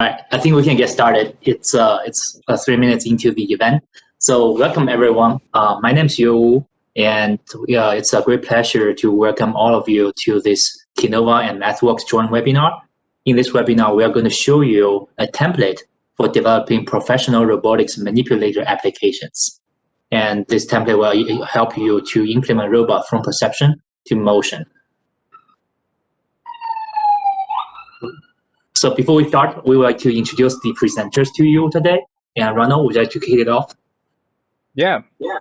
right, I think we can get started. It's uh, it's uh, three minutes into the event. So welcome everyone. Uh, my name is Yu, and uh, it's a great pleasure to welcome all of you to this Kinova and MathWorks joint webinar. In this webinar, we are going to show you a template for developing professional robotics manipulator applications. And this template will help you to implement robot from perception to motion. So before we start, we would like to introduce the presenters to you today. And Ronald, would you like to kick it off? Yeah. yeah.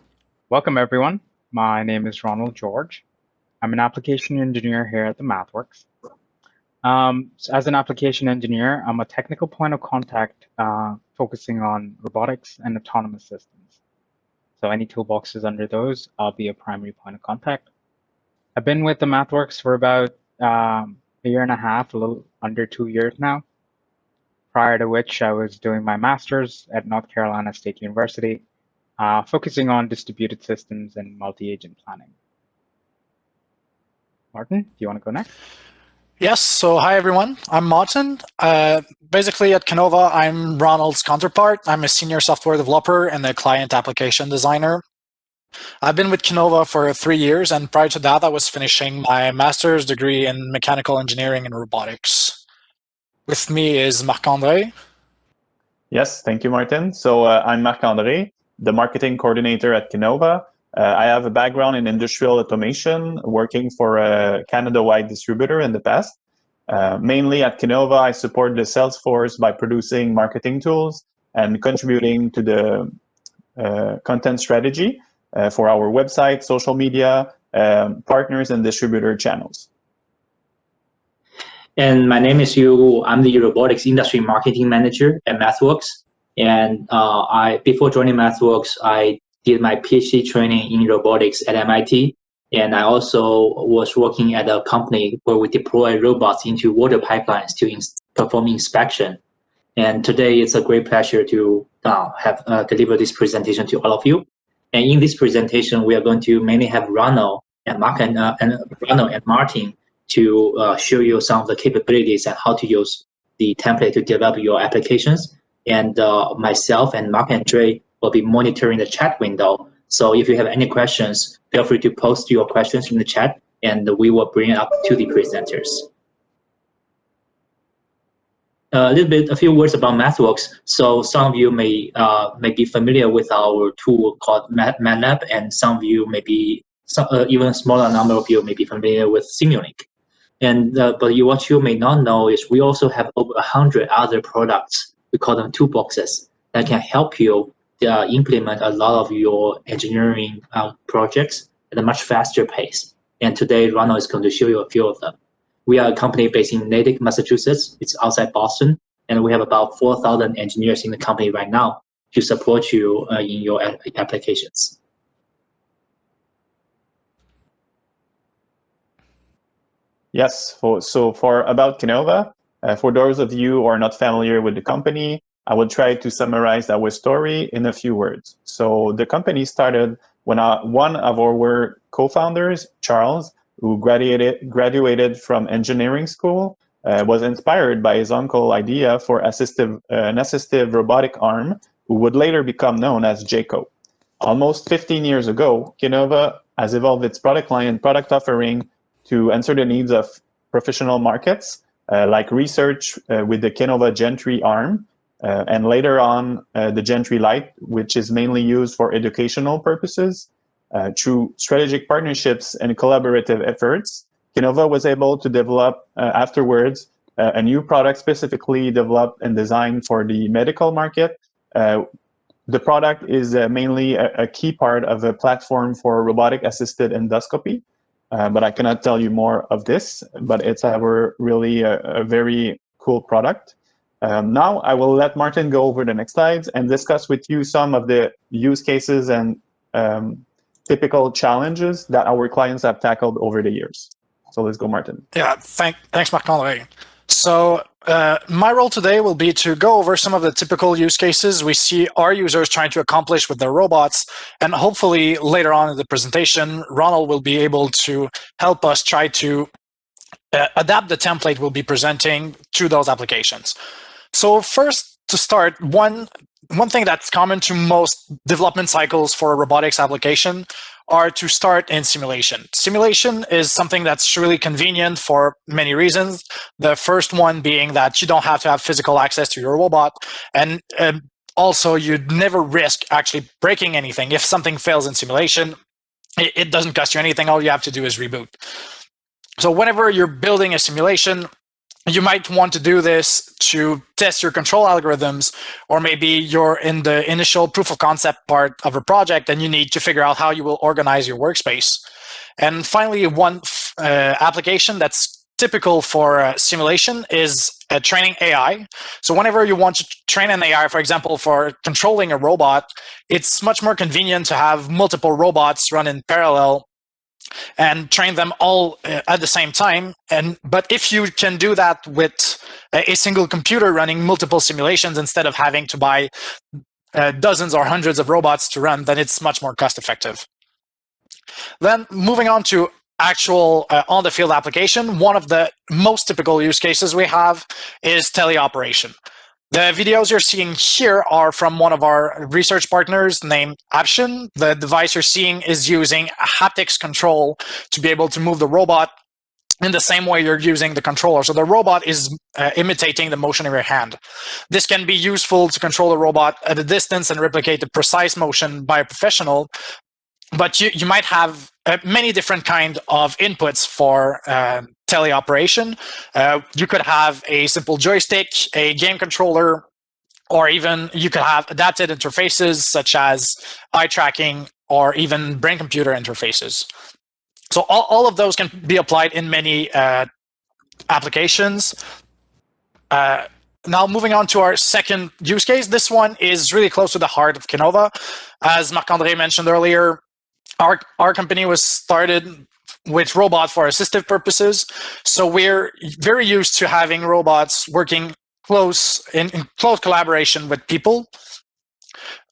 Welcome, everyone. My name is Ronald George. I'm an application engineer here at the MathWorks. Um, so as an application engineer, I'm a technical point of contact uh, focusing on robotics and autonomous systems. So any toolboxes under those, I'll be a primary point of contact. I've been with the MathWorks for about um, a year and a half, a little under two years now. Prior to which I was doing my master's at North Carolina State University, uh, focusing on distributed systems and multi-agent planning. Martin, do you want to go next? Yes, so hi everyone, I'm Martin. Uh, basically at Kinova, I'm Ronald's counterpart. I'm a senior software developer and a client application designer. I've been with Kinova for three years, and prior to that, I was finishing my master's degree in mechanical engineering and robotics. With me is Marc-André. Yes, thank you, Martin. So uh, I'm Marc-André, the marketing coordinator at Kinova. Uh, I have a background in industrial automation, working for a Canada-wide distributor in the past. Uh, mainly at Kinova, I support the sales force by producing marketing tools and contributing to the uh, content strategy uh, for our website, social media, um, partners, and distributor channels. And my name is Yu. I'm the robotics industry marketing manager at MathWorks. And uh, I, before joining MathWorks, I did my PhD training in robotics at MIT. And I also was working at a company where we deploy robots into water pipelines to ins perform inspection. And today it's a great pleasure to uh, have uh, deliver this presentation to all of you. And in this presentation, we are going to mainly have Ronald and Mark and, uh, and and Martin to uh, show you some of the capabilities and how to use the template to develop your applications. And uh, myself and Marc-André will be monitoring the chat window. So if you have any questions, feel free to post your questions in the chat and we will bring it up to the presenters a little bit, a few words about MathWorks. So some of you may uh, may be familiar with our tool called MATLAB, and some of you may be, some, uh, even a smaller number of you may be familiar with Simulink. And uh, but you, what you may not know is we also have over a hundred other products. We call them toolboxes that can help you uh, implement a lot of your engineering uh, projects at a much faster pace. And today, Ronald is going to show you a few of them. We are a company based in Natick, Massachusetts. It's outside Boston. And we have about 4,000 engineers in the company right now to support you uh, in your applications. Yes, for, so for about Kinova, uh, for those of you who are not familiar with the company, I will try to summarize our story in a few words. So the company started when uh, one of our co-founders, Charles, who graduated, graduated from engineering school, uh, was inspired by his uncle idea for assistive, uh, an assistive robotic arm, who would later become known as JACO. Almost 15 years ago, Kinova has evolved its product line and product offering to answer the needs of professional markets, uh, like research uh, with the Kinova Gen 3 arm, uh, and later on uh, the Gen 3 Lite, which is mainly used for educational purposes, uh, through strategic partnerships and collaborative efforts, Kinova was able to develop uh, afterwards uh, a new product specifically developed and designed for the medical market. Uh, the product is uh, mainly a, a, key part of a platform for robotic assisted endoscopy, uh, but I cannot tell you more of this, but it's our really a, a very cool product. Um, now I will let Martin go over the next slides and discuss with you some of the use cases and um, typical challenges that our clients have tackled over the years. So let's go, Martin. Yeah, thank, thanks, Marc-André. So uh, my role today will be to go over some of the typical use cases we see our users trying to accomplish with their robots. And hopefully later on in the presentation, Ronald will be able to help us try to uh, adapt the template we'll be presenting to those applications. So first, to start, one one thing that's common to most development cycles for a robotics application are to start in simulation. Simulation is something that's really convenient for many reasons. The first one being that you don't have to have physical access to your robot, and um, also you'd never risk actually breaking anything. If something fails in simulation, it, it doesn't cost you anything. All you have to do is reboot. So whenever you're building a simulation, you might want to do this to test your control algorithms, or maybe you're in the initial proof of concept part of a project and you need to figure out how you will organize your workspace. And finally, one uh, application that's typical for uh, simulation is uh, training AI. So whenever you want to train an AI, for example, for controlling a robot, it's much more convenient to have multiple robots run in parallel and train them all uh, at the same time. And But if you can do that with a single computer running multiple simulations instead of having to buy uh, dozens or hundreds of robots to run, then it's much more cost effective. Then moving on to actual uh, on the field application, one of the most typical use cases we have is teleoperation. The videos you're seeing here are from one of our research partners named Option. The device you're seeing is using haptics control to be able to move the robot in the same way you're using the controller. So the robot is uh, imitating the motion of your hand. This can be useful to control the robot at a distance and replicate the precise motion by a professional, but you, you might have uh, many different kind of inputs for uh, teleoperation. Uh, you could have a simple joystick, a game controller, or even you could have adapted interfaces such as eye tracking or even brain computer interfaces. So all, all of those can be applied in many uh, applications. Uh, now moving on to our second use case, this one is really close to the heart of Kinova. As Marc-André mentioned earlier, our, our company was started with robots for assistive purposes. So we're very used to having robots working close in, in close collaboration with people.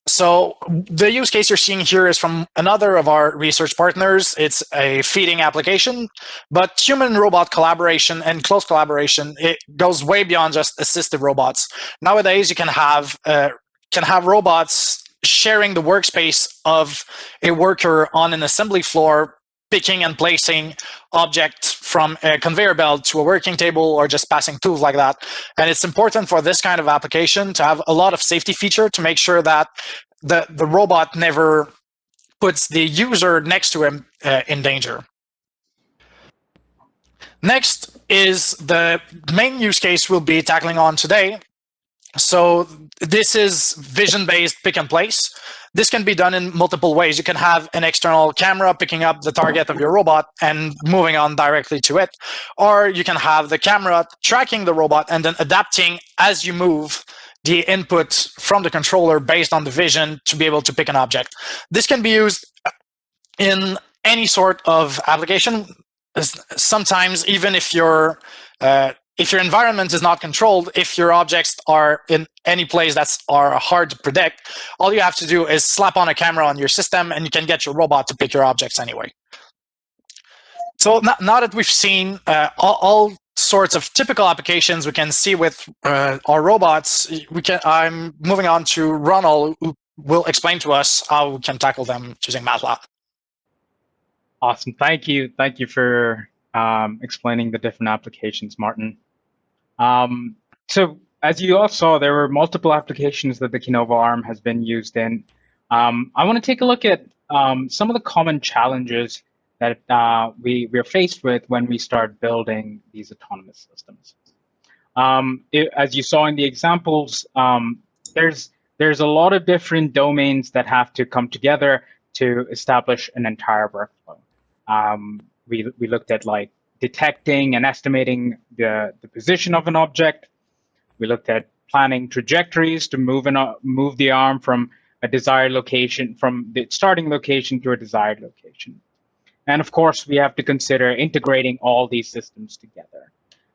So the use case you're seeing here is from another of our research partners. It's a feeding application, but human-robot collaboration and close collaboration, it goes way beyond just assistive robots. Nowadays, you can have uh, can have robots sharing the workspace of a worker on an assembly floor, picking and placing objects from a conveyor belt to a working table or just passing tools like that. And it's important for this kind of application to have a lot of safety feature to make sure that the, the robot never puts the user next to him uh, in danger. Next is the main use case we'll be tackling on today, so this is vision-based pick and place. This can be done in multiple ways. You can have an external camera picking up the target of your robot and moving on directly to it. Or you can have the camera tracking the robot and then adapting as you move the input from the controller based on the vision to be able to pick an object. This can be used in any sort of application. Sometimes even if you're uh, if your environment is not controlled, if your objects are in any place that's are hard to predict, all you have to do is slap on a camera on your system and you can get your robot to pick your objects anyway. So now that we've seen uh, all, all, sorts of typical applications we can see with uh, our robots, we can. I'm moving on to Ronald, who will explain to us how we can tackle them using MATLAB. Awesome. Thank you. Thank you for um, explaining the different applications, Martin. Um, so as you all saw, there were multiple applications that the Kinova ARM has been used in. Um, I want to take a look at um, some of the common challenges that uh, we, we're faced with when we start building these autonomous systems. Um, it, as you saw in the examples, um, there's, there's a lot of different domains that have to come together to establish an entire workflow. Um, we, we looked at like detecting and estimating the, the position of an object. We looked at planning trajectories to move, an, move the arm from a desired location, from the starting location to a desired location. And of course, we have to consider integrating all these systems together.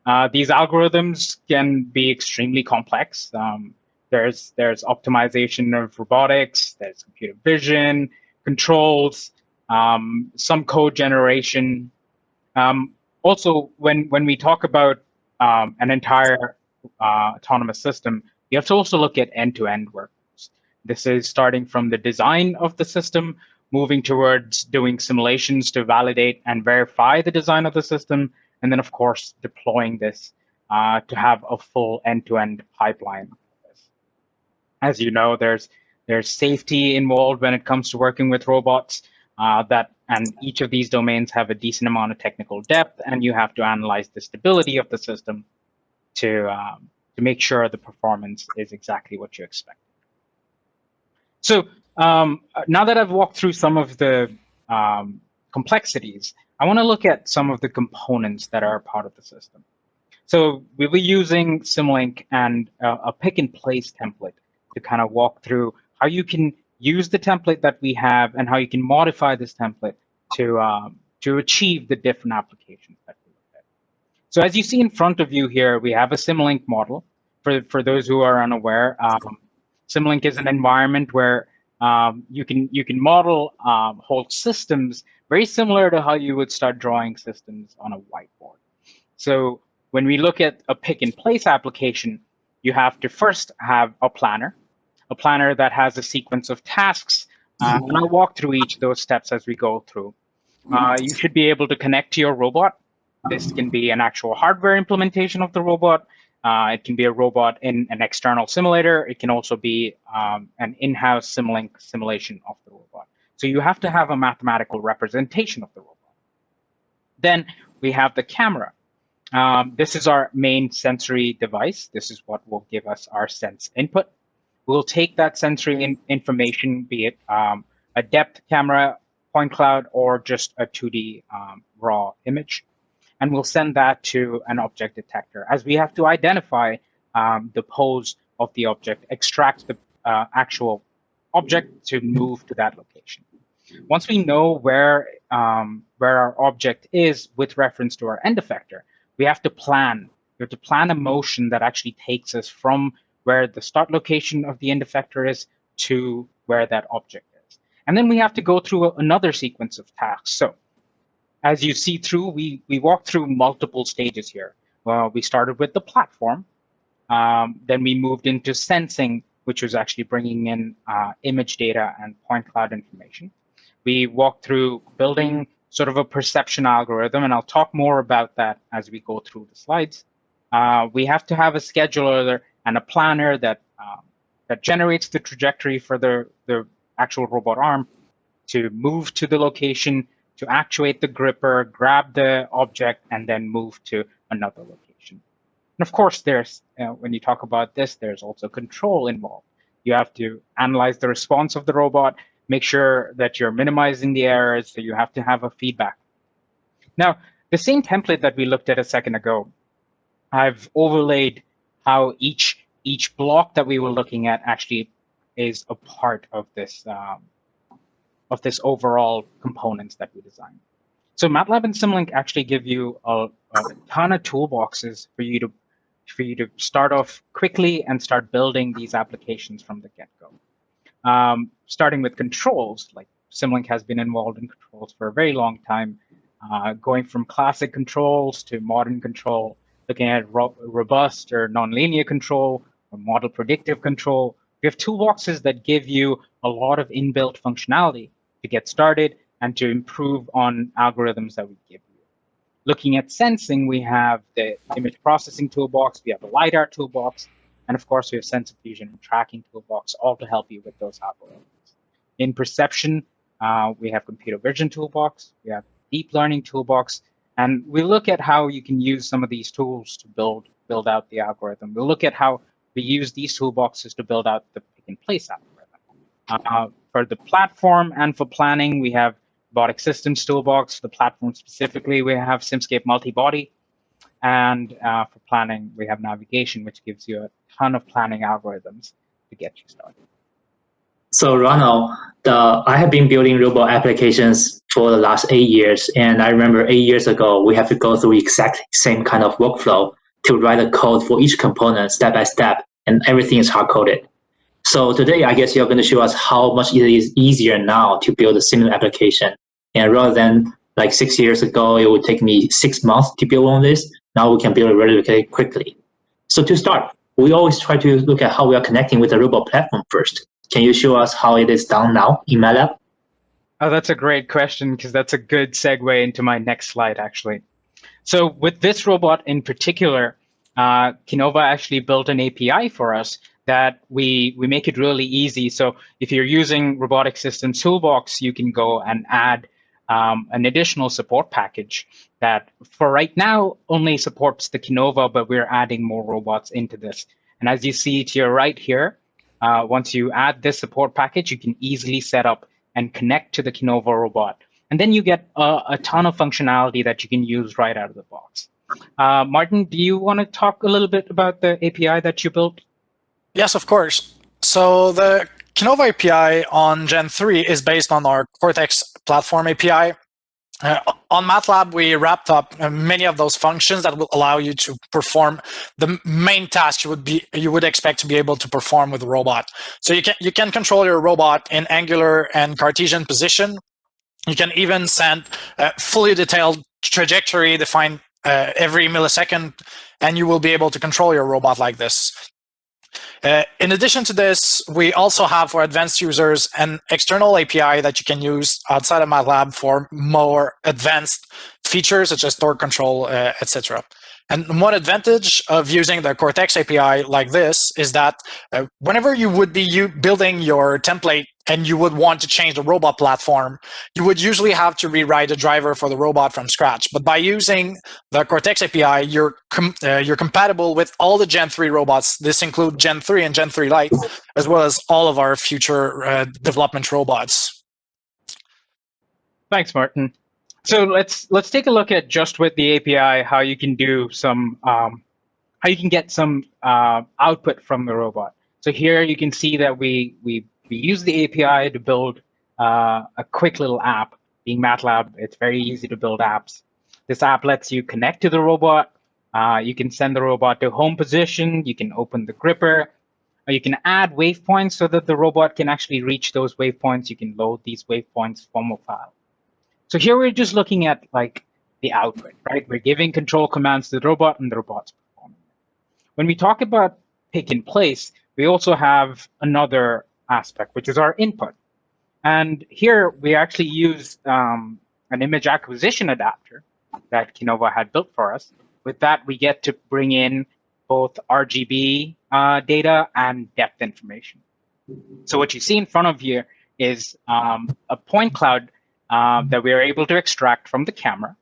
Uh, these algorithms can be extremely complex. Um, there's, there's optimization of robotics, there's computer vision, controls, um, some code generation. Um, also, when, when we talk about um, an entire uh, autonomous system, you have to also look at end-to-end -end workflows. This is starting from the design of the system, moving towards doing simulations to validate and verify the design of the system, and then of course deploying this uh, to have a full end-to-end -end pipeline. As you know, there's there's safety involved when it comes to working with robots. Uh, that and each of these domains have a decent amount of technical depth, and you have to analyze the stability of the system to um, to make sure the performance is exactly what you expect. So um, now that I've walked through some of the um, complexities, I want to look at some of the components that are part of the system. So we'll be using Simulink and a pick and place template to kind of walk through how you can use the template that we have and how you can modify this template to, um, to achieve the different applications that we look at. So as you see in front of you here, we have a Simulink model. For, for those who are unaware, um, Simulink is an environment where um, you can you can model um, whole systems very similar to how you would start drawing systems on a whiteboard. So when we look at a pick and place application, you have to first have a planner a planner that has a sequence of tasks. Uh, and I'll walk through each of those steps as we go through. Uh, you should be able to connect to your robot. This can be an actual hardware implementation of the robot. Uh, it can be a robot in an external simulator. It can also be um, an in-house Simulink simulation of the robot. So you have to have a mathematical representation of the robot. Then we have the camera. Um, this is our main sensory device. This is what will give us our sense input. We'll take that sensory in information, be it um, a depth camera, point cloud, or just a 2D um, raw image, and we'll send that to an object detector as we have to identify um, the pose of the object, extract the uh, actual object to move to that location. Once we know where, um, where our object is with reference to our end effector, we have to plan. We have to plan a motion that actually takes us from where the start location of the end effector is to where that object is. And then we have to go through another sequence of tasks. So as you see through, we, we walk through multiple stages here. Well, we started with the platform. Um, then we moved into sensing, which was actually bringing in uh, image data and point cloud information. We walked through building sort of a perception algorithm, and I'll talk more about that as we go through the slides. Uh, we have to have a scheduler and a planner that um, that generates the trajectory for the, the actual robot arm to move to the location, to actuate the gripper, grab the object, and then move to another location. And of course, there's uh, when you talk about this, there's also control involved. You have to analyze the response of the robot, make sure that you're minimizing the errors, so you have to have a feedback. Now, the same template that we looked at a second ago, I've overlaid how each each block that we were looking at actually is a part of this um, of this overall components that we designed. So MATLAB and Simulink actually give you a, a ton of toolboxes for you to for you to start off quickly and start building these applications from the get-go. Um, starting with controls, like Simulink has been involved in controls for a very long time, uh, going from classic controls to modern control, looking at ro robust or nonlinear control, or model predictive control. We have toolboxes that give you a lot of inbuilt functionality to get started and to improve on algorithms that we give you. Looking at sensing, we have the image processing toolbox, we have the LiDAR toolbox, and of course we have sensor fusion and tracking toolbox, all to help you with those algorithms. In perception, uh, we have computer vision toolbox, we have deep learning toolbox, and we look at how you can use some of these tools to build build out the algorithm. We'll look at how we use these toolboxes to build out the pick and place algorithm. Uh, for the platform and for planning, we have robotic systems toolbox. For the platform specifically, we have SimScape multi-body. And uh, for planning, we have navigation, which gives you a ton of planning algorithms to get you started. So Ronald, the, I have been building robot applications for the last eight years. And I remember eight years ago, we have to go through exact same kind of workflow to write a code for each component step by step, and everything is hard coded. So today, I guess you're going to show us how much it is easier now to build a similar application. And rather than like six years ago, it would take me six months to build on this. Now we can build it relatively quickly. So to start, we always try to look at how we are connecting with the robot platform first. Can you show us how it is done now in MATLAB? Oh, that's a great question because that's a good segue into my next slide, actually. So with this robot in particular, uh, Kinova actually built an API for us that we, we make it really easy. So if you're using Robotic Systems Toolbox, you can go and add um, an additional support package that for right now only supports the Kinova, but we're adding more robots into this. And as you see to your right here, uh, once you add this support package, you can easily set up and connect to the Kinova robot. And then you get a, a ton of functionality that you can use right out of the box. Uh, Martin, do you want to talk a little bit about the API that you built? Yes, of course. So the Kinova API on Gen 3 is based on our Kortex platform API. Uh, on MATLAB, we wrapped up uh, many of those functions that will allow you to perform the main task you would be you would expect to be able to perform with a robot. So you can you can control your robot in angular and Cartesian position. You can even send a fully detailed trajectory defined uh, every millisecond, and you will be able to control your robot like this. Uh, in addition to this, we also have for advanced users an external API that you can use outside of MATLAB for more advanced features such as torque control, uh, etc. And one advantage of using the Kortex API like this is that uh, whenever you would be building your template and you would want to change the robot platform, you would usually have to rewrite a driver for the robot from scratch. But by using the Kortex API, you're com uh, you're compatible with all the Gen 3 robots. This includes Gen 3 and Gen 3 Lite, as well as all of our future uh, development robots. Thanks, Martin. So let's let's take a look at just with the API how you can do some um, how you can get some uh, output from the robot. So here you can see that we we we use the API to build uh, a quick little app. Being MATLAB, it's very easy to build apps. This app lets you connect to the robot. Uh, you can send the robot to home position. You can open the gripper. You can add waypoints so that the robot can actually reach those waypoints. You can load these waypoints from a file. So here we're just looking at like the output, right? We're giving control commands to the robot and the robot's performing. When we talk about pick and place, we also have another aspect, which is our input. And here we actually use um, an image acquisition adapter that Kinova had built for us. With that, we get to bring in both RGB uh, data and depth information. So what you see in front of you is um, a point cloud uh, that we are able to extract from the camera.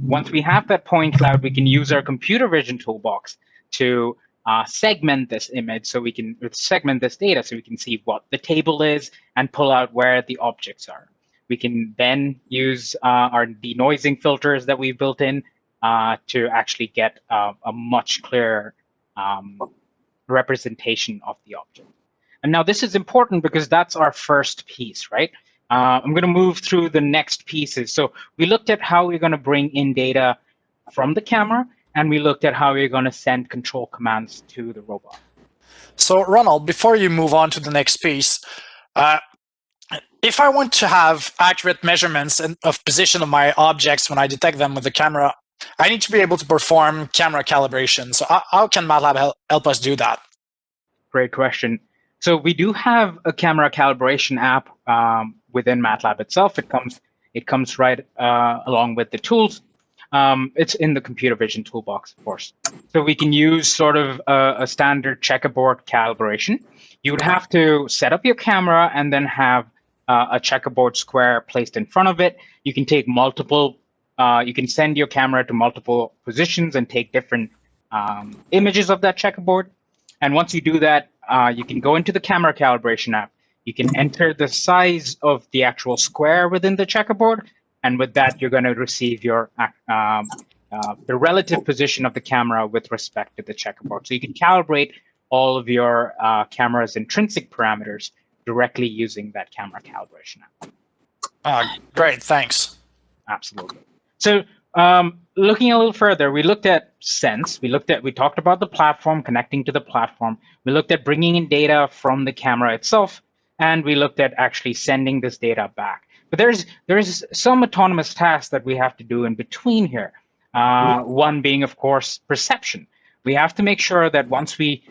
Once we have that point cloud, we can use our computer vision toolbox to uh, segment this image so we can segment this data so we can see what the table is and pull out where the objects are. We can then use uh, our denoising filters that we've built in uh, to actually get a much clearer um, representation of the object. And now this is important because that's our first piece, right? Uh, I'm going to move through the next pieces. So we looked at how we're going to bring in data from the camera and we looked at how we're going to send control commands to the robot. So Ronald, before you move on to the next piece, uh, if I want to have accurate measurements of position of my objects when I detect them with the camera, I need to be able to perform camera calibration. So how can MATLAB help us do that? Great question. So we do have a camera calibration app um, within MATLAB itself. It comes it comes right uh, along with the tools um, it's in the computer vision toolbox, of course. So we can use sort of a, a, standard checkerboard calibration. You would have to set up your camera and then have uh, a checkerboard square placed in front of it. You can take multiple, uh, you can send your camera to multiple positions and take different um, images of that checkerboard. And once you do that, uh, you can go into the camera calibration app. You can enter the size of the actual square within the checkerboard and with that, you're going to receive your um, uh, the relative position of the camera with respect to the checkerboard. So you can calibrate all of your uh, camera's intrinsic parameters directly using that camera calibration app. Uh, great, thanks. Absolutely. So um, looking a little further, we looked at sense. We looked at, we talked about the platform, connecting to the platform. We looked at bringing in data from the camera itself, and we looked at actually sending this data back. But there's there's some autonomous tasks that we have to do in between here. Uh, one being, of course, perception. we have to make sure that once we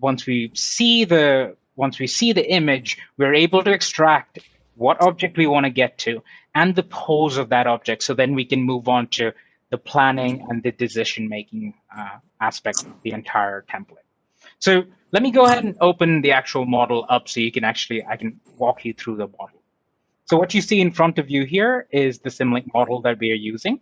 once we see the once we see the image, we're able to extract what object we want to get to and the pose of that object. So then we can move on to the planning and the decision making uh, aspect of the entire template. So let me go ahead and open the actual model up so you can actually, I can walk you through the model. So what you see in front of you here is the Simulink model that we are using.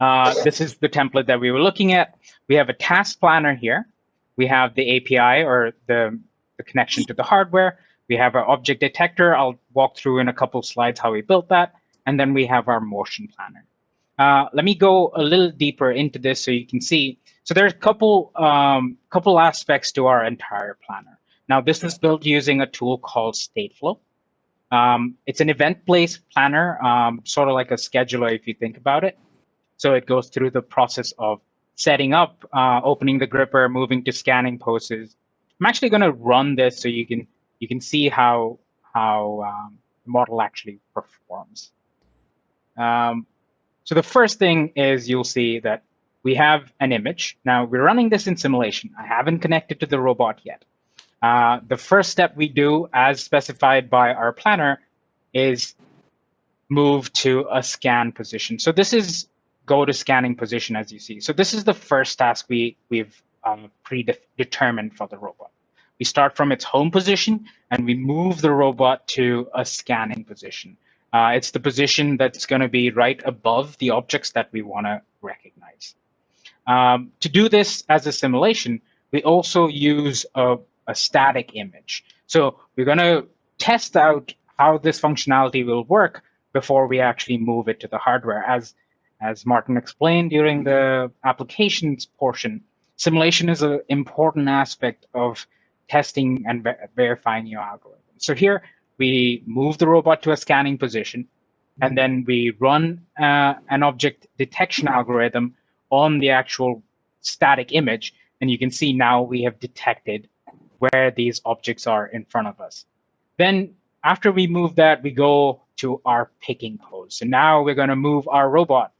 Uh, this is the template that we were looking at. We have a task planner here. We have the API or the, the connection to the hardware. We have our object detector. I'll walk through in a couple slides how we built that. And then we have our motion planner. Uh, let me go a little deeper into this so you can see. So there's a couple, um, couple aspects to our entire planner. Now, this is built using a tool called Stateflow. Um, it's an event-based planner, um, sort of like a scheduler if you think about it. So it goes through the process of setting up, uh, opening the gripper, moving to scanning poses. I'm actually going to run this so you can you can see how how um, the model actually performs. Um, so the first thing is you'll see that we have an image. Now we're running this in simulation. I haven't connected to the robot yet. Uh, the first step we do, as specified by our planner, is move to a scan position. So this is go to scanning position, as you see. So this is the first task we, we've um, predetermined for the robot. We start from its home position and we move the robot to a scanning position. Uh, it's the position that's going to be right above the objects that we want to recognize. Um, to do this as a simulation, we also use a, a static image. So we're going to test out how this functionality will work before we actually move it to the hardware. As, as Martin explained during the applications portion, simulation is an important aspect of testing and ver verifying your algorithm. So here we move the robot to a scanning position, and then we run uh, an object detection algorithm on the actual static image. And you can see now we have detected where these objects are in front of us. Then after we move that, we go to our picking pose. So now we're going to move our robot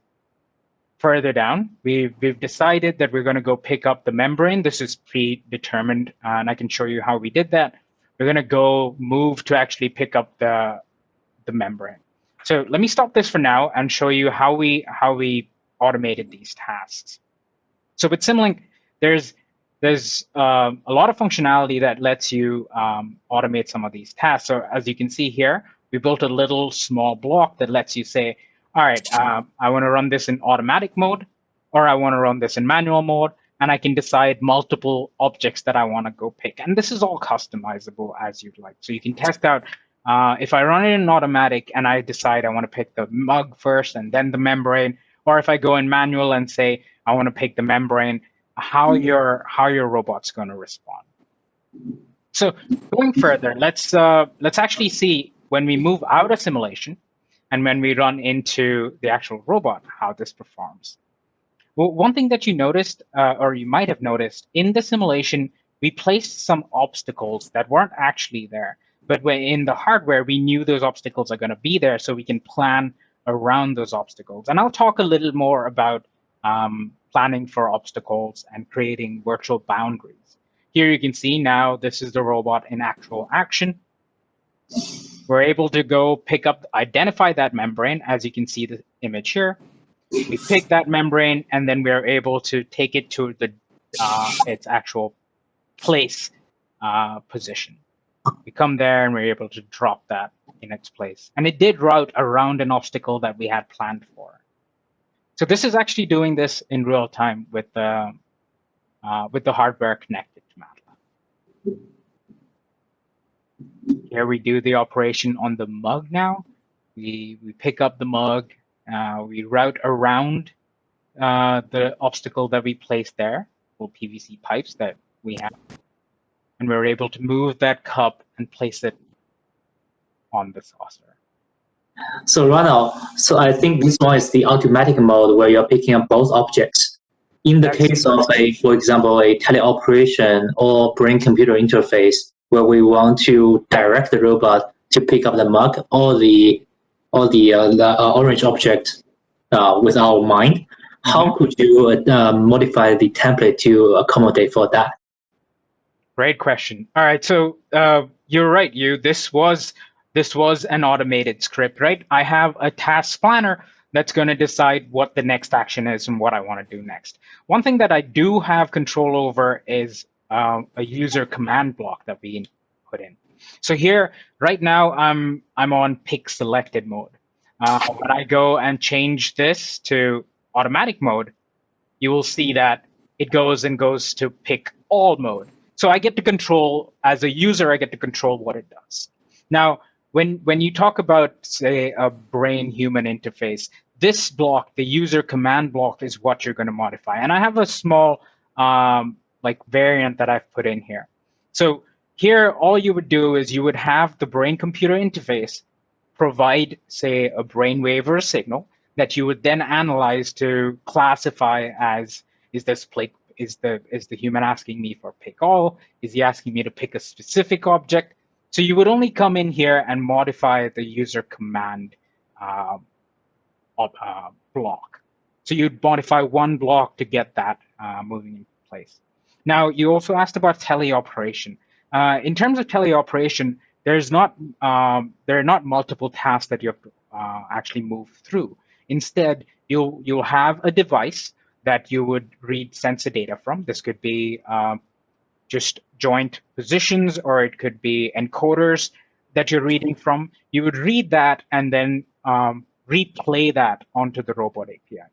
further down, we've, we've decided that we're going to go pick up the membrane. This is predetermined, uh, and I can show you how we did that. We're going to go move to actually pick up the, the membrane. So let me stop this for now and show you how we how we automated these tasks. So with Simulink, there's there's um, a lot of functionality that lets you um, automate some of these tasks. So as you can see here, we built a little small block that lets you say, all right, uh, I want to run this in automatic mode, or I want to run this in manual mode, and I can decide multiple objects that I want to go pick. And this is all customizable as you'd like. So you can test out uh, if I run it in automatic and I decide I want to pick the mug first and then the membrane, or if I go in manual and say I want to pick the membrane, how mm-hmm. your how your robot's going to respond. So going further, let's uh, let's actually see when we move out of simulation and when we run into the actual robot, how this performs. Well, one thing that you noticed, uh, or you might have noticed, in the simulation, we placed some obstacles that weren't actually there. But when in the hardware, we knew those obstacles are going to be there, so we can plan around those obstacles. And I'll talk a little more about um, planning for obstacles and creating virtual boundaries. Here you can see now this is the robot in actual action. We're able to go pick up, identify that membrane, as you can see the image here. We pick that membrane, and then we're able to take it to the uh, its actual place uh, position. We come there, and we're able to drop that in its place. And it did route around an obstacle that we had planned for. So this is actually doing this in real time with the, uh, with the hardware connected to MATLAB. Here we do the operation on the mug now. We, we pick up the mug, uh, we route around uh, the obstacle that we placed there, or PVC pipes that we have. And we're able to move that cup and place it on the saucer. So Ronald, so I think this one is the automatic mode where you're picking up both objects. In the case of a, for example, a teleoperation or brain-computer interface, where we want to direct the robot to pick up the mug or the or the, uh, the uh, orange object uh, with our mind. how mm -hmm. could you uh, modify the template to accommodate for that? Great question. All right, so uh, you're right. You this was this was an automated script, right? I have a task planner that's going to decide what the next action is and what I want to do next. One thing that I do have control over is uh, a user command block that we put in. So here, right now, I'm I'm on pick selected mode. Uh, when I go and change this to automatic mode, you will see that it goes and goes to pick all mode. So I get to control, as a user, I get to control what it does. Now, when, when you talk about, say, a brain-human interface, this block, the user command block, is what you're going to modify. And I have a small um, like variant that I've put in here. So here, all you would do is you would have the brain-computer interface provide, say, a brainwave or a signal that you would then analyze to classify as, is this play, is the is the human asking me for pick all? Is he asking me to pick a specific object? So you would only come in here and modify the user command uh, uh, block. So you'd modify one block to get that uh, moving in place. Now, you also asked about teleoperation. Uh, in terms of teleoperation, there's not um, there are not multiple tasks that you have to uh, actually move through. Instead, you'll you'll have a device that you would read sensor data from. This could be um, just joint positions, or it could be encoders that you're reading from. You would read that and then um, replay that onto the robot API.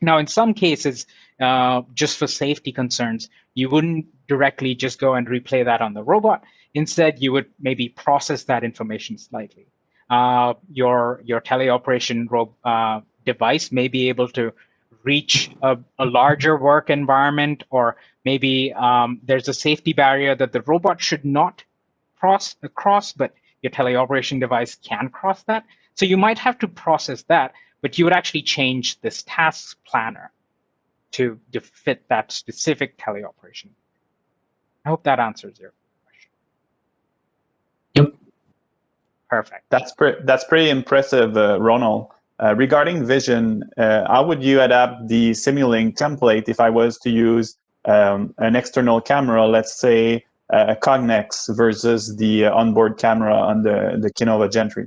Now, in some cases, uh, just for safety concerns, you wouldn't directly just go and replay that on the robot. Instead, you would maybe process that information slightly. Uh, your your teleoperation uh, device may be able to reach a, a larger work environment, or maybe um, there's a safety barrier that the robot should not cross, cross, but your teleoperation device can cross that. So you might have to process that, but you would actually change this task planner to, to fit that specific teleoperation. I hope that answers your question. Yep. Perfect. That's, pre that's pretty impressive, uh, Ronald. Uh, regarding vision, uh, how would you adapt the Simulink template if I was to use um, an external camera, let's say uh, a Cognex versus the onboard camera on the, the Kinova Gen 3?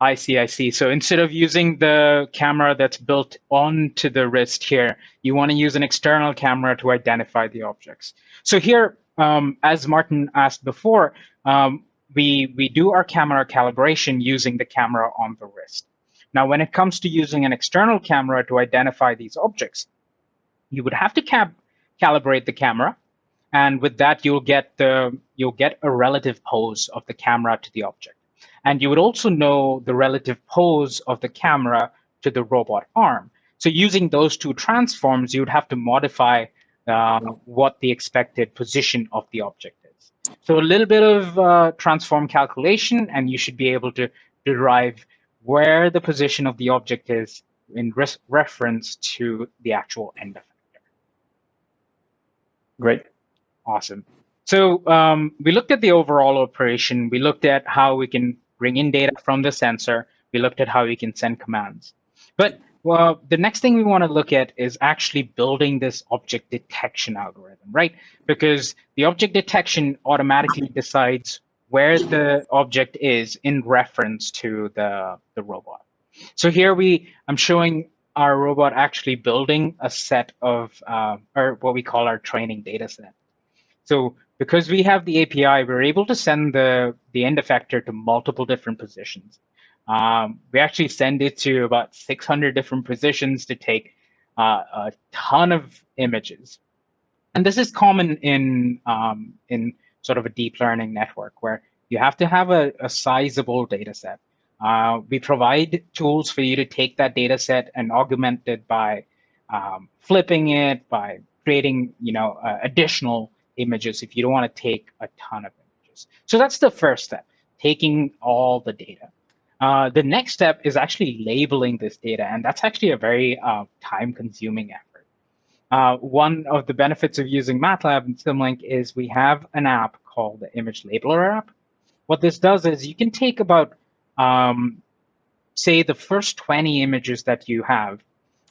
I see, I see. So instead of using the camera that's built onto the wrist here, you want to use an external camera to identify the objects. So here, um, as Martin asked before, um, we, we do our camera calibration using the camera on the wrist. Now, when it comes to using an external camera to identify these objects, you would have to calibrate the camera. And with that, you'll get the you'll get a relative pose of the camera to the object. And you would also know the relative pose of the camera to the robot arm. So using those two transforms, you would have to modify uh, what the expected position of the object is. So a little bit of uh, transform calculation, and you should be able to derive where the position of the object is in reference to the actual end effector. Great. Awesome. So um, we looked at the overall operation. We looked at how we can bring in data from the sensor. We looked at how we can send commands. But well, the next thing we want to look at is actually building this object detection algorithm, right? Because the object detection automatically decides where the object is in reference to the, the robot. So here we, I'm showing our robot actually building a set of, uh, or what we call our training data set. So because we have the API, we're able to send the, the end effector to multiple different positions. Um, we actually send it to about 600 different positions to take uh, a ton of images. And this is common in, um, in sort of a deep learning network where you have to have a, a sizable data set. Uh, we provide tools for you to take that data set and augment it by um, flipping it, by creating you know uh, additional images if you don't want to take a ton of images. So that's the first step, taking all the data. Uh, the next step is actually labeling this data, and that's actually a very uh, time-consuming effort. Uh, one of the benefits of using MATLAB and Simulink is we have an app called the Image Labeler app. What this does is you can take about, um, say, the first 20 images that you have,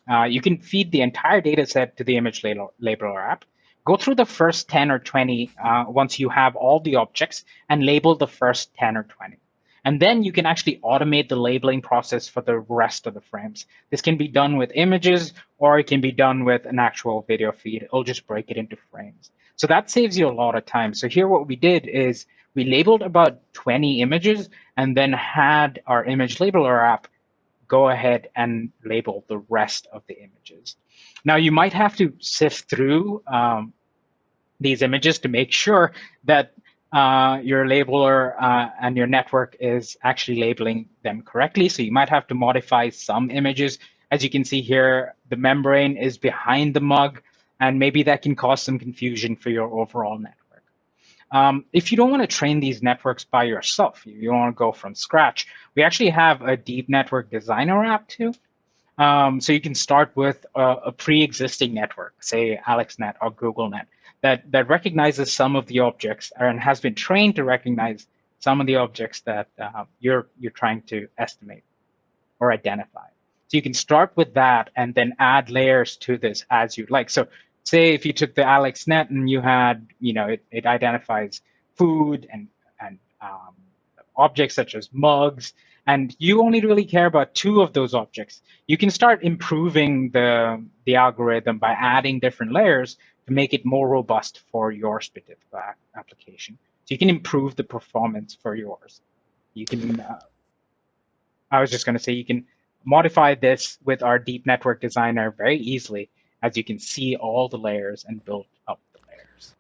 uh, you can feed the entire data set to the image labeler app, go through the first 10 or 20 uh, once you have all the objects and label the first 10 or 20. And then you can actually automate the labeling process for the rest of the frames. This can be done with images or it can be done with an actual video feed. It'll just break it into frames. So that saves you a lot of time. So here what we did is we labeled about 20 images and then had our image labeler app go ahead and label the rest of the images. Now you might have to sift through um, these images to make sure that uh, your labeler uh, and your network is actually labeling them correctly. So you might have to modify some images. As you can see here, the membrane is behind the mug, and maybe that can cause some confusion for your overall network. Um, if you don't want to train these networks by yourself, you, you want to go from scratch, we actually have a deep network designer app too. Um, so you can start with a, a pre-existing network, say AlexNet or GoogleNet, that, that recognizes some of the objects and has been trained to recognize some of the objects that uh, you're, you're trying to estimate or identify. So you can start with that and then add layers to this as you'd like. So say if you took the AlexNet and you had, you know, it, it identifies food and, and um, objects such as mugs, and you only really care about two of those objects, you can start improving the, the algorithm by adding different layers to make it more robust for your specific application. So you can improve the performance for yours. You can, uh, I was just going to say, you can modify this with our deep network designer very easily as you can see all the layers and build up the layers.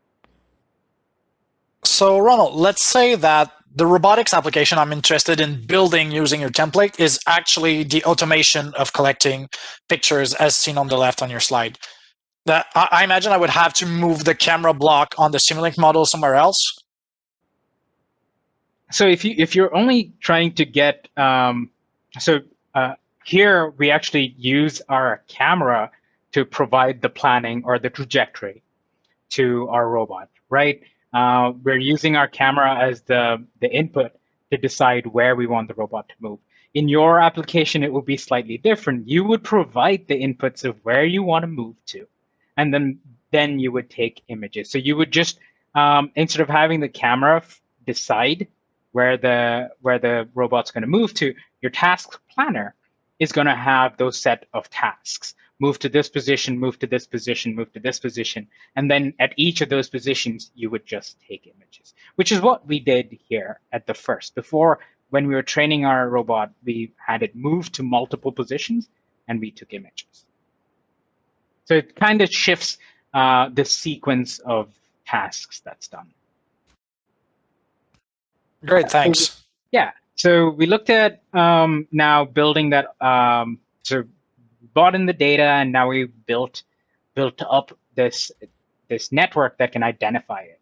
So Ronald, let's say that the robotics application I'm interested in building using your template is actually the automation of collecting pictures as seen on the left on your slide. That I imagine I would have to move the camera block on the Simulink model somewhere else. So if you if you're only trying to get um, so uh, here we actually use our camera to provide the planning or the trajectory to our robot, right? Uh, we're using our camera as the, the input to decide where we want the robot to move. In your application, it will be slightly different. You would provide the inputs of where you want to move to, and then, then you would take images. So you would just, um, instead of having the camera decide where the, where the robot's going to move to, your task planner is going to have those set of tasks move to this position, move to this position, move to this position. And then at each of those positions, you would just take images, which is what we did here at the first. Before, when we were training our robot, we had it move to multiple positions and we took images. So it kind of shifts uh, the sequence of tasks that's done. Great, thanks. Yeah, so we looked at um, now building that um, so brought in the data and now we built built up this this network that can identify it.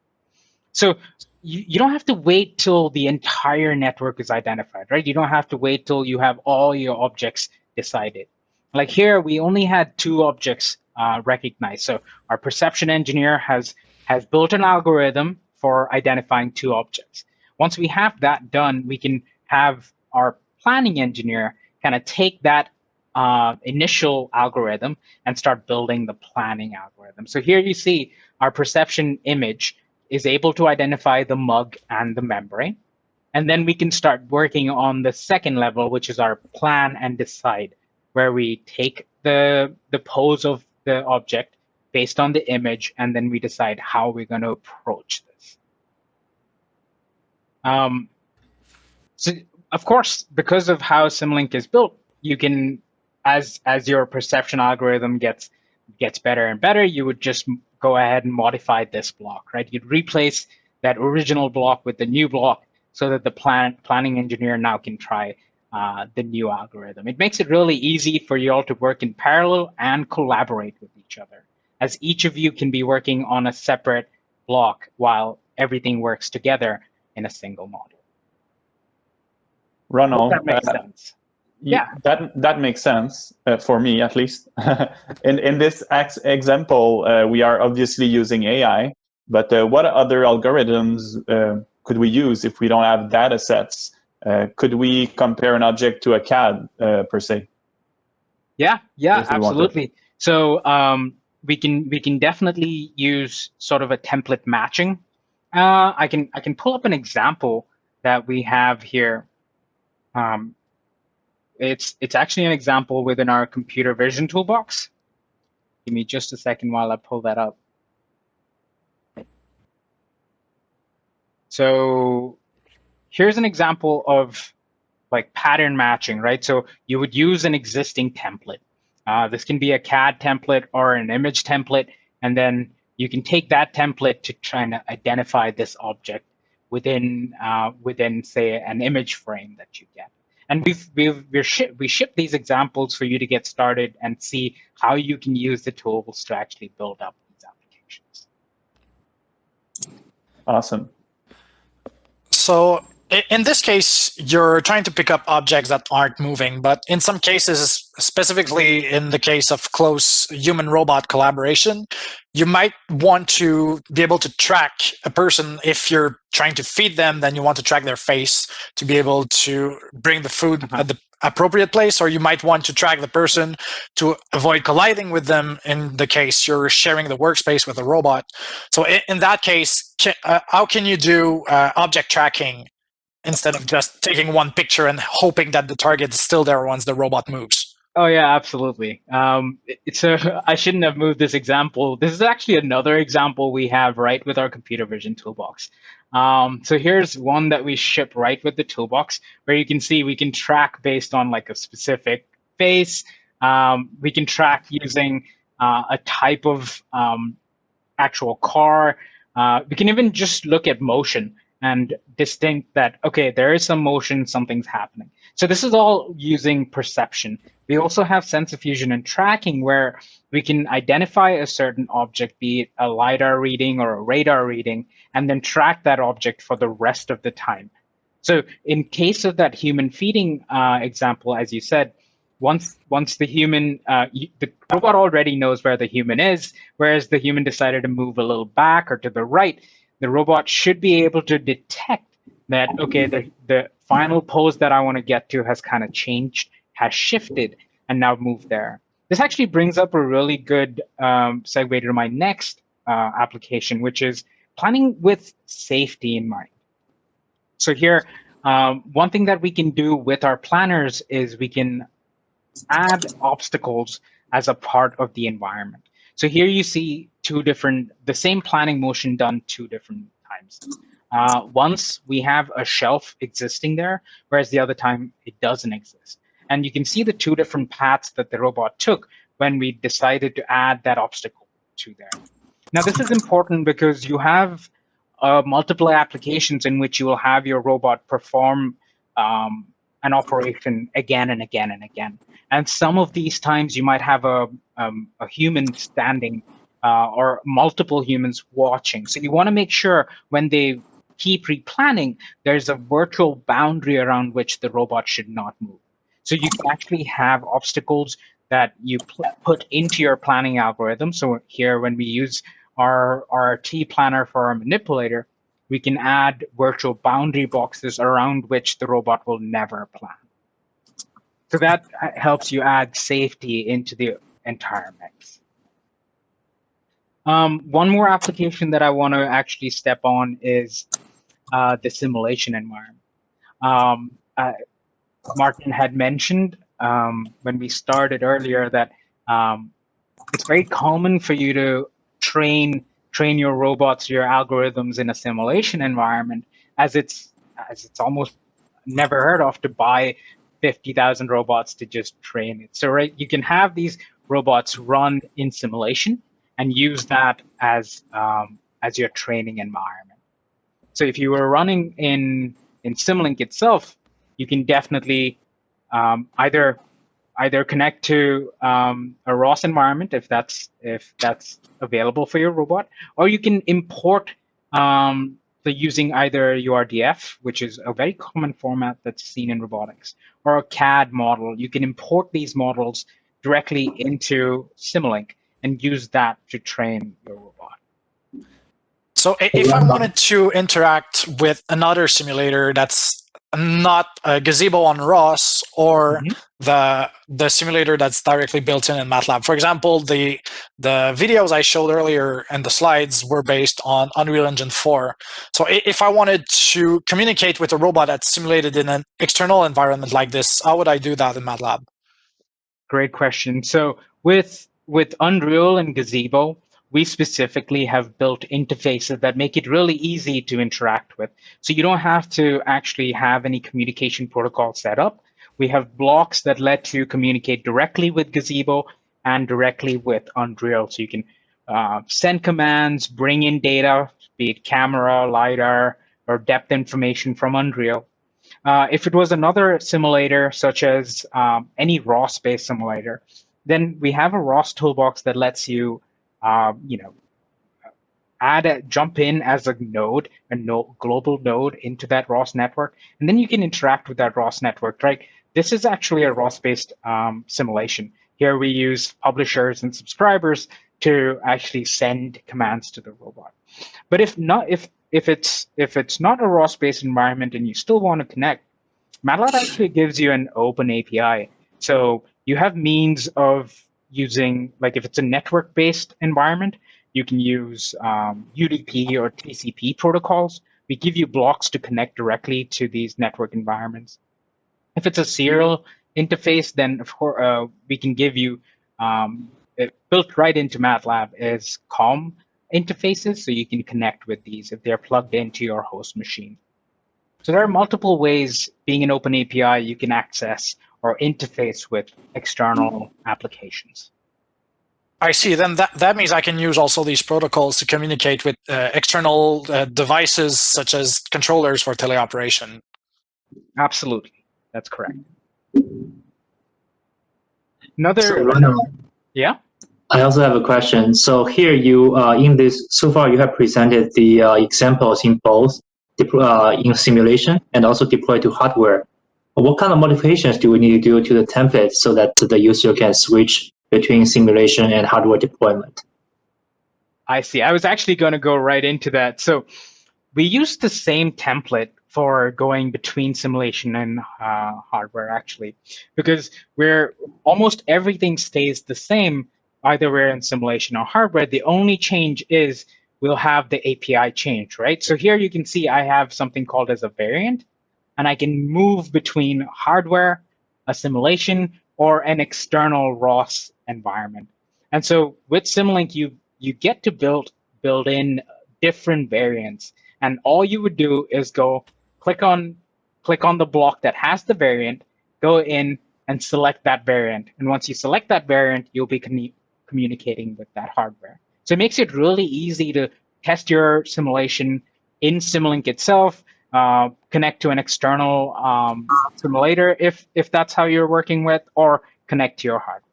So you, you don't have to wait till the entire network is identified, right? You don't have to wait till you have all your objects decided. Like here, we only had two objects uh, recognized. So our perception engineer has has built an algorithm for identifying two objects. Once we have that done, we can have our planning engineer kind of take that uh, initial algorithm and start building the planning algorithm. So here you see our perception image is able to identify the mug and the membrane. And then we can start working on the second level, which is our plan and decide, where we take the, the pose of the object based on the image, and then we decide how we're going to approach this. Um, so, of course, because of how Simulink is built, you can as as your perception algorithm gets gets better and better, you would just go ahead and modify this block, right? You'd replace that original block with the new block so that the plan, planning engineer now can try uh, the new algorithm. It makes it really easy for you all to work in parallel and collaborate with each other, as each of you can be working on a separate block while everything works together in a single model. Ronald, that makes uh, sense yeah that that makes sense uh, for me at least in in this ex example uh, we are obviously using ai but uh, what other algorithms uh, could we use if we don't have data sets uh, could we compare an object to a cad uh, per se Yeah, yeah, absolutely. So um, we can we can definitely use sort of a template matching. Uh, I can I can pull up an example that we have here. Um, it's it's actually an example within our computer vision toolbox. Give me just a second while I pull that up. So here's an example of like pattern matching, right? So you would use an existing template. Uh, this can be a CAD template or an image template, and then you can take that template to try and identify this object within uh, within say an image frame that you get. And we've we've we're ship, we ship these examples for you to get started and see how you can use the tools to actually build up these applications. Awesome. So in this case, you're trying to pick up objects that aren't moving, but in some cases, specifically in the case of close human-robot collaboration, you might want to be able to track a person if you're trying to feed them, then you want to track their face to be able to bring the food uh-huh. at the appropriate place, or you might want to track the person to avoid colliding with them in the case you're sharing the workspace with a robot. So in, in that case, can, uh, how can you do uh, object tracking instead of just taking one picture and hoping that the target is still there once the robot moves. Oh yeah, absolutely. Um, so I shouldn't have moved this example. This is actually another example we have right with our computer vision toolbox. Um, so here's one that we ship right with the toolbox, where you can see we can track based on like a specific face. Um, we can track using uh, a type of um, actual car. Uh, we can even just look at motion and distinct that, okay, there is some motion, something's happening. So this is all using perception. We also have sensor fusion and tracking where we can identify a certain object, be it a LiDAR reading or a radar reading, and then track that object for the rest of the time. So in case of that human feeding uh, example, as you said, once once the human uh, the robot already knows where the human is, whereas the human decided to move a little back or to the right, the robot should be able to detect that, okay, the, the final pose that I want to get to has kind of changed, has shifted, and now moved there. This actually brings up a really good um, segue to my next uh, application, which is planning with safety in mind. So here, um, one thing that we can do with our planners is we can add obstacles as a part of the environment. So here you see two different, the same planning motion done two different times. Uh, once we have a shelf existing there, whereas the other time it doesn't exist. And you can see the two different paths that the robot took when we decided to add that obstacle to there. Now, this is important because you have uh, multiple applications in which you will have your robot perform um, an operation again and again and again. And some of these times you might have a, um, a human standing uh, or multiple humans watching. So you want to make sure when they keep replanning, there's a virtual boundary around which the robot should not move. So you can actually have obstacles that you put into your planning algorithm. So here, when we use our, our T planner for our manipulator, we can add virtual boundary boxes around which the robot will never plan. So that helps you add safety into the entire mix. Um, one more application that I want to actually step on is uh, the simulation environment. Um, uh, Martin had mentioned um, when we started earlier that um, it's very common for you to train train your robots, your algorithms in a simulation environment, as it's as it's almost never heard of to buy 50,000 robots to just train it. So right, you can have these robots run in simulation and use that as um, as your training environment. So if you were running in in Simulink itself, you can definitely um, either either connect to um, a ROS environment if that's if that's available for your robot, or you can import um, the using either URDF, which is a very common format that's seen in robotics, or a CAD model. You can import these models directly into Simulink and use that to train your robot. So if I wanted to interact with another simulator that's not a gazebo on ROS or Mhm. the the simulator that's directly built in in MATLAB. For example, the the videos I showed earlier and the slides were based on Unreal Engine 4. So if I wanted to communicate with a robot that's simulated in an external environment like this, how would I do that in MATLAB? Great question. So with with Unreal and Gazebo, we specifically have built interfaces that make it really easy to interact with. So you don't have to actually have any communication protocol set up. We have blocks that let you communicate directly with Gazebo and directly with Unreal. So you can uh, send commands, bring in data, be it camera, LiDAR, or depth information from Unreal. Uh, if it was another simulator, such as um, any ROS-based simulator, then we have a ROS toolbox that lets you, uh, you know, add a jump in as a node, a no, global node into that ROS network, and then you can interact with that ROS network. Right? This is actually a ROS-based um, simulation. Here we use publishers and subscribers to actually send commands to the robot. But if not, if if it's if it's not a ROS-based environment and you still want to connect, MATLAB actually gives you an open API. So you have means of using, like if it's a network-based environment, you can use um, UDP or TCP protocols. We give you blocks to connect directly to these network environments. If it's a serial interface, then of course uh, we can give you um, built right into MATLAB is COM interfaces, so you can connect with these if they're plugged into your host machine. So there are multiple ways, being an open API, you can access or interface with external applications. I see. Then that, that means I can use also these protocols to communicate with uh, external uh, devices such as controllers for teleoperation. Absolutely, that's correct. Another, So, Ronald, yeah. I also have a question. So here you, uh, in this, so far you have presented the uh, examples in both uh, in simulation and also deployed to hardware. What kind of modifications do we need to do to the template so that the user can switch between simulation and hardware deployment? I see. I was actually going to go right into that. So we use the same template for going between simulation and uh, hardware, actually, because we're almost everything stays the same, either we're in simulation or hardware. The only change is we'll have the API change, right? So here you can see I have something called as a variant, and I can move between hardware, a simulation, or an external ROS environment. And so with Simulink, you you get to build build in different variants, and all you would do is go click on click on the block that has the variant, go in and select that variant. And once you select that variant, you'll be commu- communicating with that hardware. So it makes it really easy to test your simulation in Simulink itself, uh, connect to an external um, simulator if if that's how you're working with, or connect to your hardware.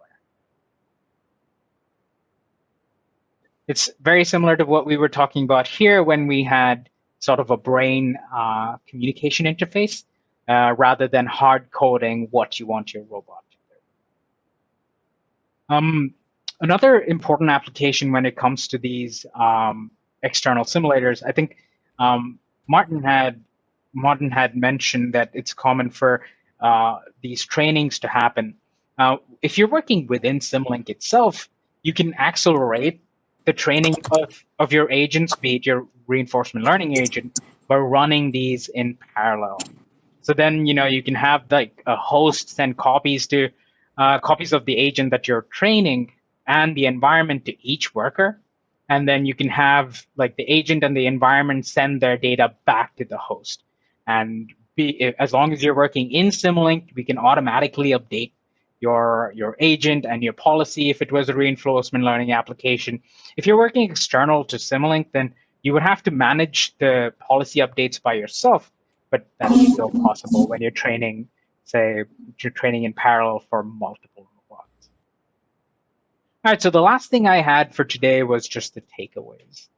It's very similar to what we were talking about here when we had sort of a brain uh, communication interface uh, rather than hard coding what you want your robot to do. Um, another important application when it comes to these um, external simulators, I think um, Martin had Martin had mentioned that it's common for uh, these trainings to happen. Uh, if you're working within Simulink itself, you can accelerate the training of, of your agents, be it your reinforcement learning agent, by running these in parallel. So then, you know, you can have like a host send copies to uh, copies of the agent that you're training and the environment to each worker. And then you can have like the agent and the environment send their data back to the host. And be, as long as you're working in Simulink, we can automatically update your your agent and your policy if it was a reinforcement learning application. If you're working external to Simulink, then you would have to manage the policy updates by yourself, but that's still possible when you're training, say, you're training in parallel for multiple robots. All right, so the last thing I had for today was just the takeaways.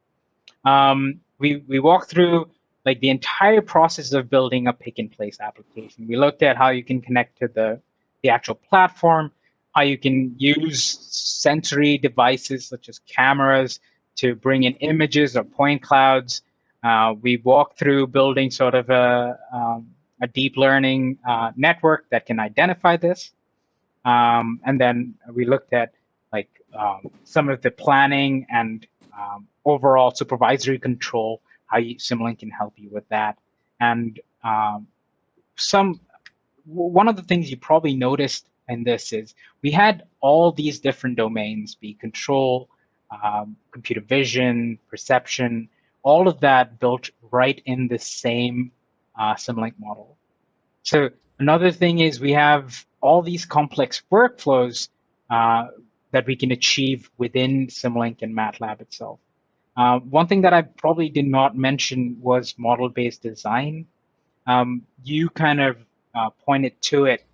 Um, we, we walked through like the entire process of building a pick and place application. We looked at how you can connect to the the actual platform, how you can use sensory devices such as cameras to bring in images or point clouds. Uh, we walked through building sort of a, um, a deep learning uh, network that can identify this. Um, and then we looked at like um, some of the planning and um, overall supervisory control, how you, Simulink can help you with that. And um, some one of the things you probably noticed in this is we had all these different domains, be control, um, computer vision, perception, all of that built right in the same uh, Simulink model. So another thing is we have all these complex workflows uh, that we can achieve within Simulink and MATLAB itself. Uh, one thing that I probably did not mention was model-based design. Um, you kind of uh, pointed to it.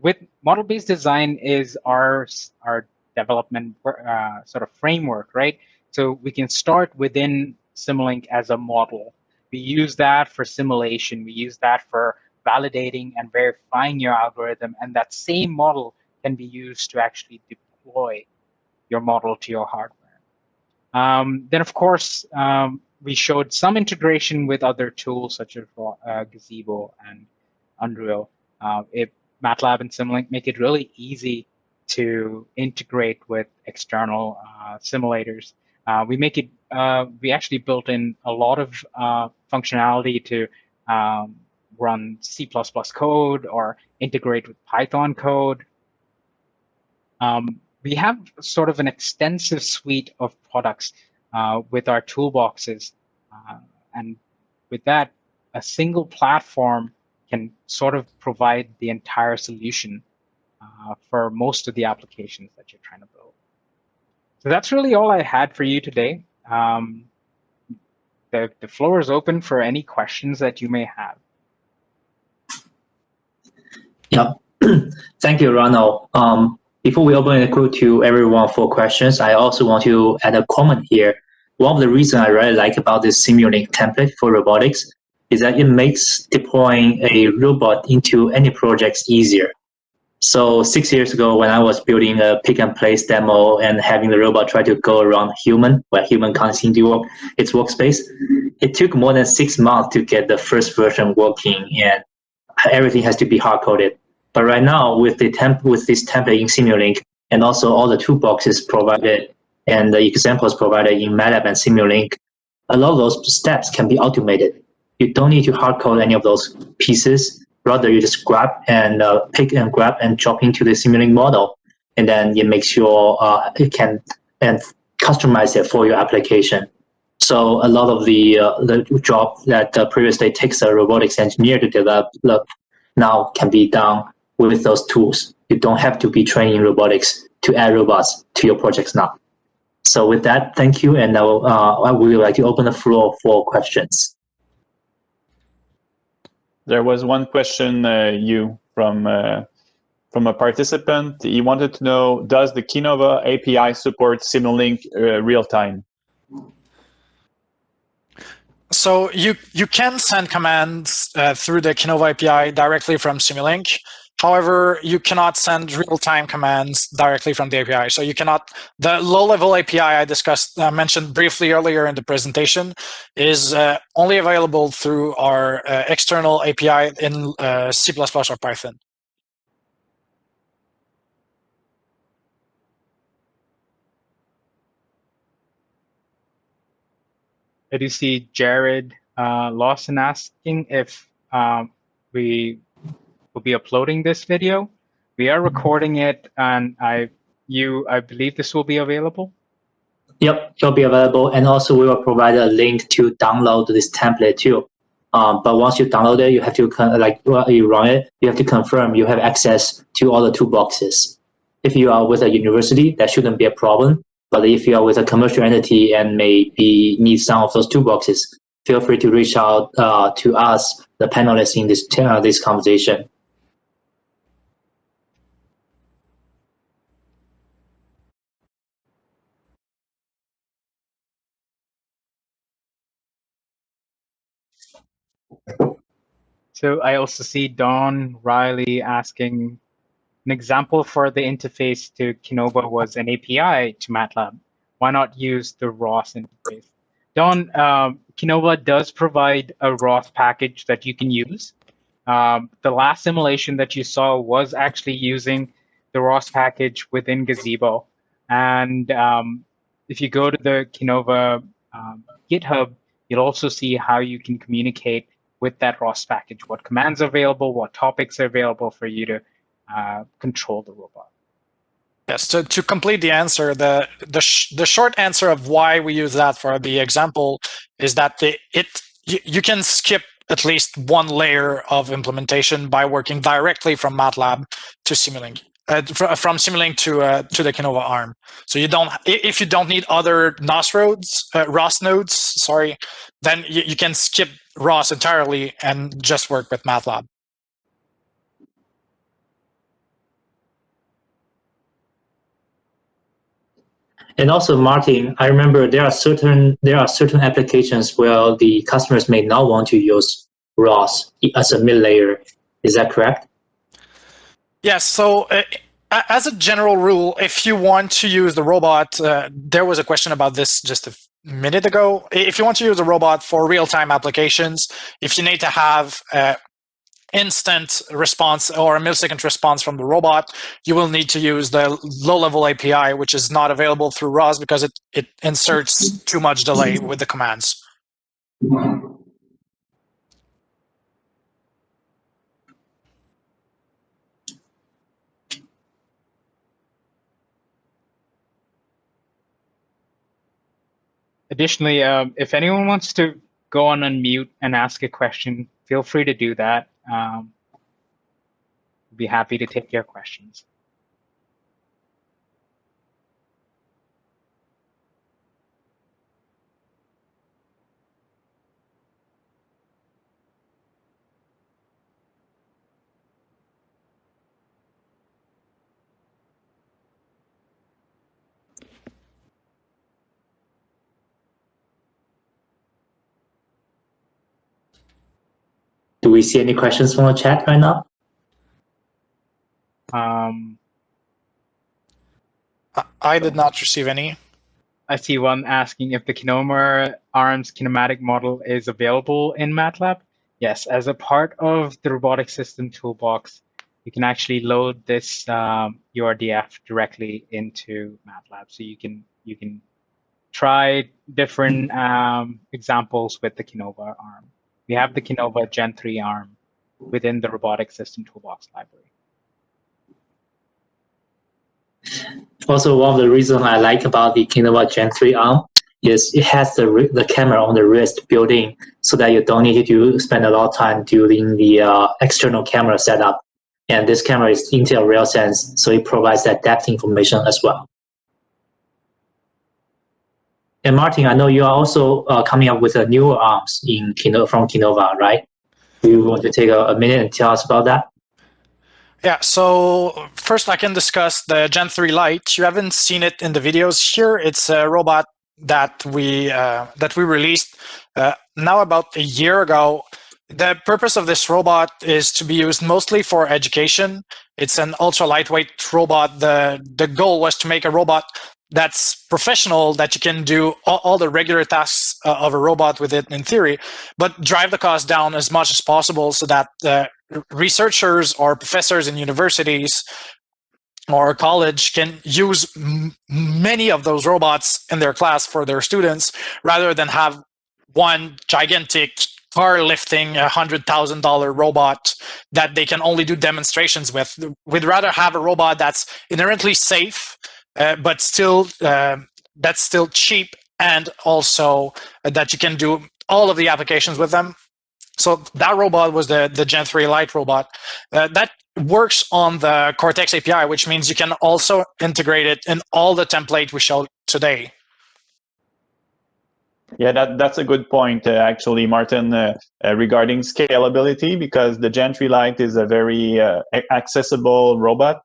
With model-based design is our our development uh, sort of framework, right? So we can start within Simulink as a model. We use that for simulation. We use that for validating and verifying your algorithm. And that same model can be used to actually deploy your model to your hardware. Um, then, of course, um, we showed some integration with other tools such as uh, Gazebo and Unreal. Uh, it, MATLAB and Simulink make it really easy to integrate with external uh, simulators. Uh, we make it, uh, we actually built in a lot of uh, functionality to um, run C++ code or integrate with Python code. Um, we have sort of an extensive suite of products uh, with our toolboxes. Uh, and with that, a single platform can sort of provide the entire solution uh, for most of the applications that you're trying to build. So that's really all I had for you today. Um, the, the floor is open for any questions that you may have. Yeah, thank you, Ronald. Um, before we open the queue to everyone for questions, I also want to add a comment here. One of the reasons I really like about this Simulink template for robotics is that it makes deploying a robot into any projects easier. So six years ago, when I was building a pick and place demo and having the robot try to go around human, where human can't seem to work its workspace, it took more than six months to get the first version working, and everything has to be hard coded. But right now, with the temp with this template in Simulink, and also all the toolboxes provided and the examples provided in MATLAB and Simulink, a lot of those steps can be automated. You don't need to hard code any of those pieces Rather, you just grab and uh, pick and grab and drop into the Simulink model, and then it makes your uh, it can and customize it for your application. So a lot of the uh, the job that uh, previously takes a robotics engineer to develop now can be done with those tools. You don't have to be training robotics to add robots to your projects now. So with that, thank you, and now uh, I would like to open the floor for questions. There was one question, uh, you from uh, from a participant. He wanted to know: Does the Kinova API support Simulink uh, real time? So you you can send commands uh, through the Kinova API directly from Simulink. However, you cannot send real-time commands directly from the API. So you cannot, the low-level API I discussed, uh, mentioned briefly earlier in the presentation is uh, only available through our uh, external API in uh, C++ or Python. I do see Jared uh, Lawson asking if um, we will be uploading this video. We are recording it, and I you I believe this will be available. Yep, it'll be available, and also we will provide a link to download this template too. Um, but once you download it, you have to like well, you run it. You have to confirm you have access to all the toolboxes. If you are with a university, that shouldn't be a problem. But if you are with a commercial entity and maybe need some of those toolboxes, feel free to reach out uh, to us, the panelists in this uh, this conversation. So I also see Don Riley asking an example for the interface to Kinova was an API to MATLAB. Why not use the ROS interface? Don, um, Kinova does provide a ROS package that you can use. Um, the last simulation that you saw was actually using the ROS package within Gazebo. And um, if you go to the Kinova um, GitHub, you'll also see how you can communicate with that ROS package, what commands are available, what topics are available for you to uh, control the robot. Yes, to, to complete the answer, the the, sh the short answer of why we use that for the example is that the, it you, you can skip at least one layer of implementation by working directly from MATLAB to Simulink. Uh, from Simulink to uh, to the Kinova ARM. So you don't, if you don't need other NOS nodes, uh, ROS nodes, sorry, then you, you can skip ROS entirely and just work with MATLAB. And also, Martin, I remember there are certain there are certain applications where the customers may not want to use ROS as a mid layer. Is that correct? Yes. So. Uh, as a general rule, if you want to use the robot, uh, there was a question about this just a minute ago. If you want to use a robot for real-time applications, if you need to have uh, instant response or a millisecond response from the robot, you will need to use the low-level API, which is not available through ROS because it, it inserts too much delay with the commands. Additionally, um, if anyone wants to go on unmute and ask a question, feel free to do that. Um, be happy to take your questions. Do we see any questions from the chat right now? Um, I did not receive any. I see one asking if the Kinova ARMS kinematic model is available in MATLAB. Yes, as a part of the robotic system toolbox, you can actually load this um, URDF directly into MATLAB. So you can you can try different um, examples with the Kinova ARM. We have the Kinova Gen 3 arm within the robotic system toolbox library. Also, one of the reasons I like about the Kinova Gen 3 arm is it has the, the camera on the wrist built in so that you don't need to spend a lot of time doing the uh, external camera setup. And this camera is Intel RealSense, so it provides that depth information as well. And Martin, I know you are also uh, coming up with a new arms in Kino, from Kinova, right? Do you want to take a, a, minute and tell us about that? Yeah, so first I can discuss the Gen 3 Lite. You haven't seen it in the videos here. It's a robot that we uh, that we released uh, now about a year ago. The purpose of this robot is to be used mostly for education. It's an ultra lightweight robot. The, the goal was to make a robot that's professional that you can do all, all the regular tasks uh, of a robot with it in theory, but drive the cost down as much as possible so that researchers or professors in universities or college can use many of those robots in their class for their students rather than have one gigantic car lifting a hundred thousand dollar robot that they can only do demonstrations with. We'd rather have a robot that's inherently safe uh, but still uh, that's still cheap and also that you can do all of the applications with them. So that robot was the, the Gen 3 Lite robot. Uh, that works on the Kortex API, which means you can also integrate it in all the template we showed today. Yeah, that, that's a good point, uh, actually, Martin, uh, uh, regarding scalability, because the Gen 3 Lite is a very accessible robot uh,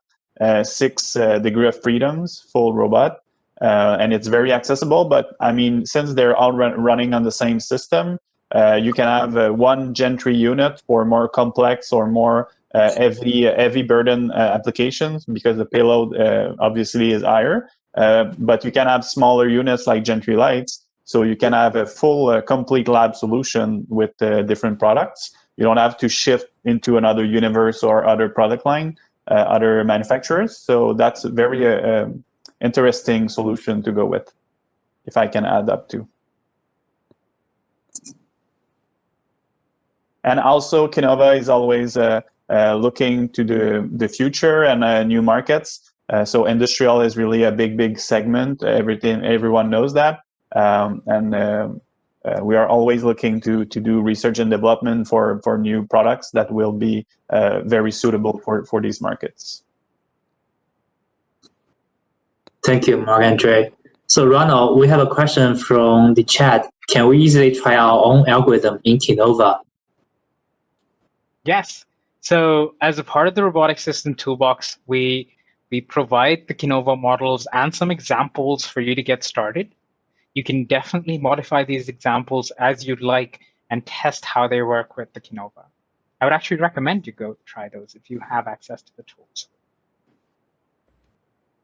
six uh, degree of freedoms full robot. Uh, and it's very accessible, but I mean, since they're all run running on the same system, you can have one Gen 3 unit for more complex or more heavy, heavy burden applications because the payload obviously is higher. but you can have smaller units like Gen 3 Lites so you can have a full, uh, complete lab solution with uh, different products. you don't have to shift into another universe or other product line, uh, other manufacturers. So that's a very uh, um, interesting solution to go with, if I can add up to. And also, Kinova is always uh, uh, looking to the, the future and uh, new markets. Uh, so industrial is really a big, big segment. Everything, everyone knows that. Um, and um, uh, we are always looking to, to do research and development for, for new products that will be uh, very suitable for, for these markets. Thank you, Marc-André. So Ronald, we have a question from the chat. Can we easily try our own algorithm in Kinova? Yes. So as a part of the robotic system toolbox, we we provide the Kinova models and some examples for you to get started. You can definitely modify these examples as you'd like and test how they work with the Kinova. I would actually recommend you go try those if you have access to the tools.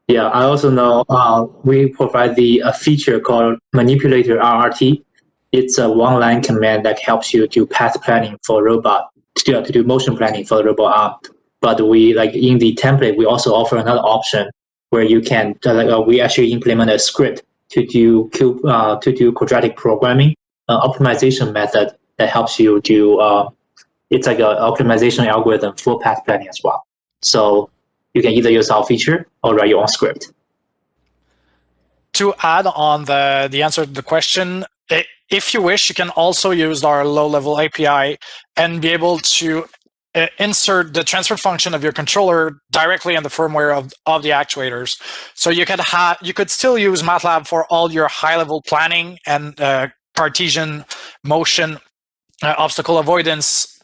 Yeah, I also know uh, we provide the a feature called Manipulator RRT. It's a one-line command that helps you do path planning for robot to, to do motion planning for the robot arm. But we like in the template, we also offer another option where you can uh, like, uh, we actually implement a script to do QP uh, to do quadratic programming uh, optimization method that helps you do uh, it's like an optimization algorithm for path planning as well. So you can either use our feature or write your own script. To add on the, the answer to the question, if you wish, you can also use our low-level API and be able to insert the transfer function of your controller directly in the firmware of, of the actuators. So you could have you could still use MATLAB for all your high-level planning and uh, Cartesian motion uh, obstacle avoidance,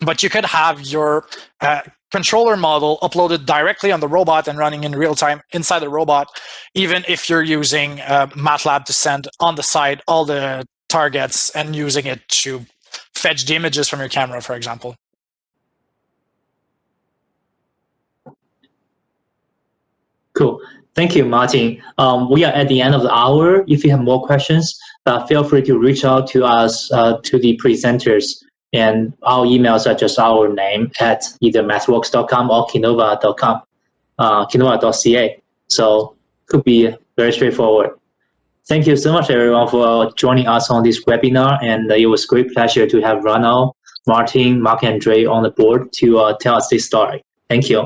but you could have your uh, controller model uploaded directly on the robot and running in real time inside the robot, even if you're using uh, MATLAB to send on the side all the targets and using it to fetch the images from your camera, for example. Cool. Thank you, Martin. Um, we are at the end of the hour. If you have more questions, uh, feel free to reach out to us, uh, to the presenters. And our emails are just our name at either mathworks.com or kinova.com, uh, kinova.ca. So could be very straightforward. Thank you so much, everyone, for joining us on this webinar. And it was great pleasure to have Ronald, Martin, Marc-André on the board to uh, tell us this story. Thank you.